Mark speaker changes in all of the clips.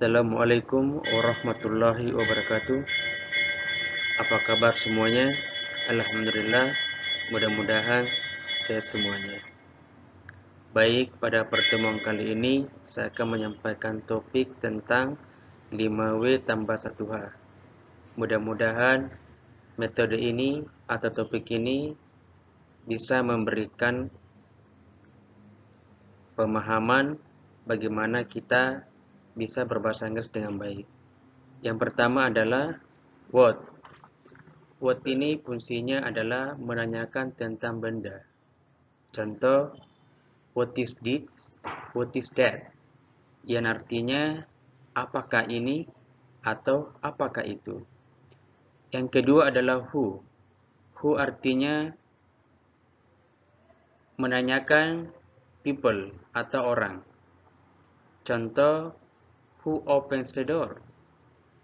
Speaker 1: Assalamualaikum warahmatullahi wabarakatuh. Apa kabar semuanya? Alhamdulillah Mudah-mudahan sehat semuanya. Baik, pada pertemuan kali ini Saya akan menyampaikan topik tentang 5W tambah 1H Mudah-mudahan metode ini atau topik ini Bisa memberikan pemahaman bagaimana kita bisa berbahasa Inggris dengan baik. Yang pertama adalah what. What ini fungsinya adalah menanyakan tentang benda. Contoh, what is this? What is that? Yang artinya, apakah ini atau apakah itu. Yang kedua adalah who. Who artinya menanyakan people atau orang. Contoh, Who opens the door?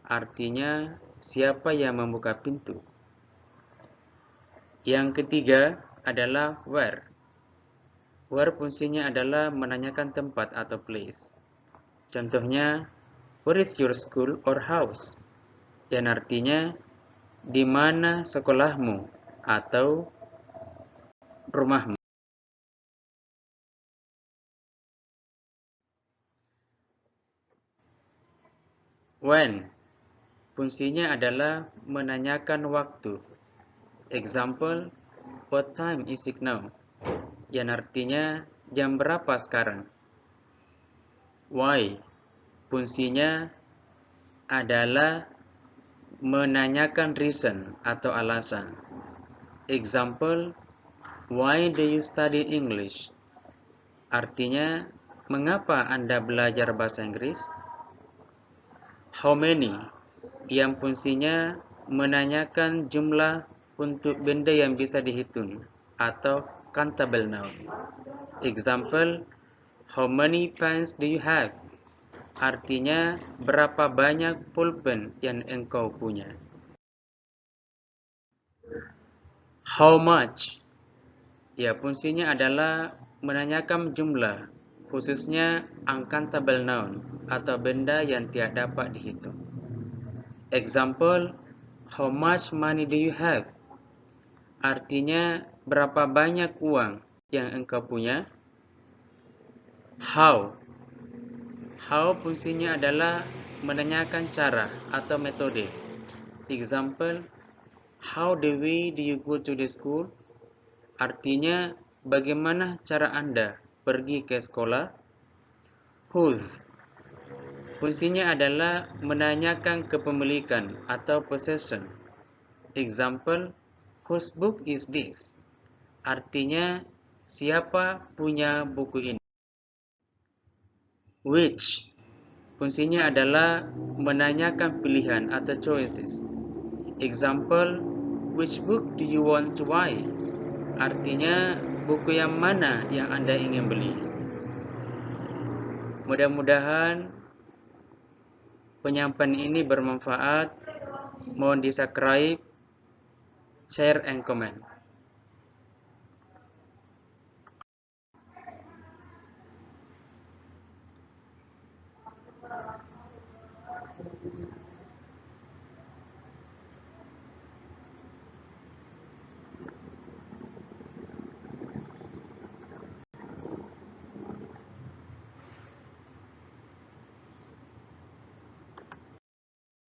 Speaker 1: Artinya, siapa yang membuka pintu? Yang ketiga adalah where. Where fungsinya adalah menanyakan tempat atau place. Contohnya, where is your school or house? Yang artinya, di mana sekolahmu atau rumahmu. When fungsinya adalah menanyakan waktu. Example, what time is it now? Yang artinya jam berapa sekarang? Why fungsinya adalah menanyakan reason atau alasan. Example, why do you study English? Artinya, mengapa Anda belajar bahasa Inggris? How many yang fungsinya menanyakan jumlah untuk benda yang bisa dihitung atau countable noun. Example, how many pens do you have? Artinya berapa banyak pulpen yang engkau punya. How much? Ya, fungsinya adalah menanyakan jumlah khususnya uncountable noun atau benda yang tidak dapat dihitung. Example, how much money do you have? Artinya, berapa banyak uang yang engkau punya? How? How fungsinya adalah menanyakan cara atau metode. Example, how the way do you go to the school? Artinya, bagaimana cara Anda pergi ke sekolah. Whose fungsinya adalah menanyakan kepemilikan atau possession. Example, whose book is this? Artinya, siapa punya buku ini? Which fungsinya adalah menanyakan pilihan atau choices. Example, which book do you want to buy? Artinya, buku yang mana yang Anda ingin beli. Mudah-mudahan penyampaian ini bermanfaat. Mohon di subscribe, share, and comment.